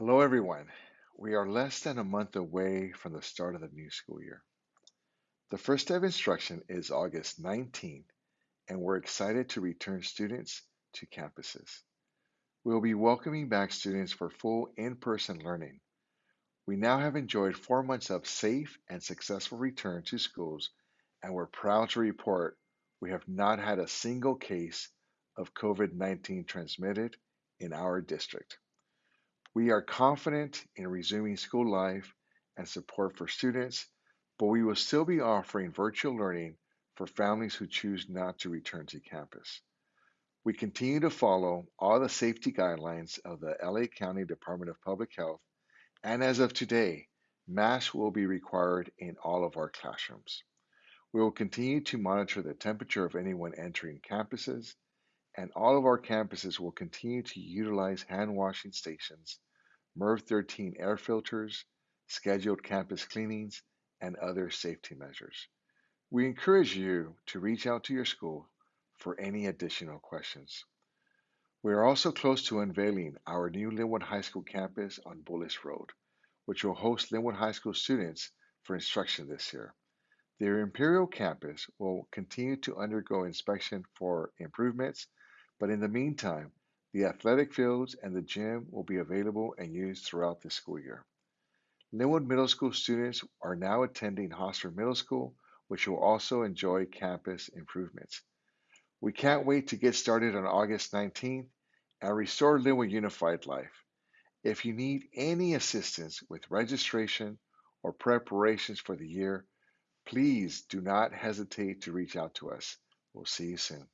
Hello, everyone. We are less than a month away from the start of the new school year. The first day of instruction is August 19th, and we're excited to return students to campuses. We'll be welcoming back students for full in person learning. We now have enjoyed four months of safe and successful return to schools, and we're proud to report we have not had a single case of COVID 19 transmitted in our district. We are confident in resuming school life and support for students, but we will still be offering virtual learning for families who choose not to return to campus. We continue to follow all the safety guidelines of the LA County Department of Public Health, and as of today, masks will be required in all of our classrooms. We will continue to monitor the temperature of anyone entering campuses and all of our campuses will continue to utilize hand washing stations, MERV 13 air filters, scheduled campus cleanings, and other safety measures. We encourage you to reach out to your school for any additional questions. We are also close to unveiling our new Lynwood High School campus on Bullis Road, which will host Lynwood High School students for instruction this year. The Imperial campus will continue to undergo inspection for improvements but in the meantime, the athletic fields and the gym will be available and used throughout the school year. Lynwood Middle School students are now attending Hosler Middle School, which will also enjoy campus improvements. We can't wait to get started on August 19th and restore Lynwood Unified Life. If you need any assistance with registration or preparations for the year, please do not hesitate to reach out to us. We'll see you soon.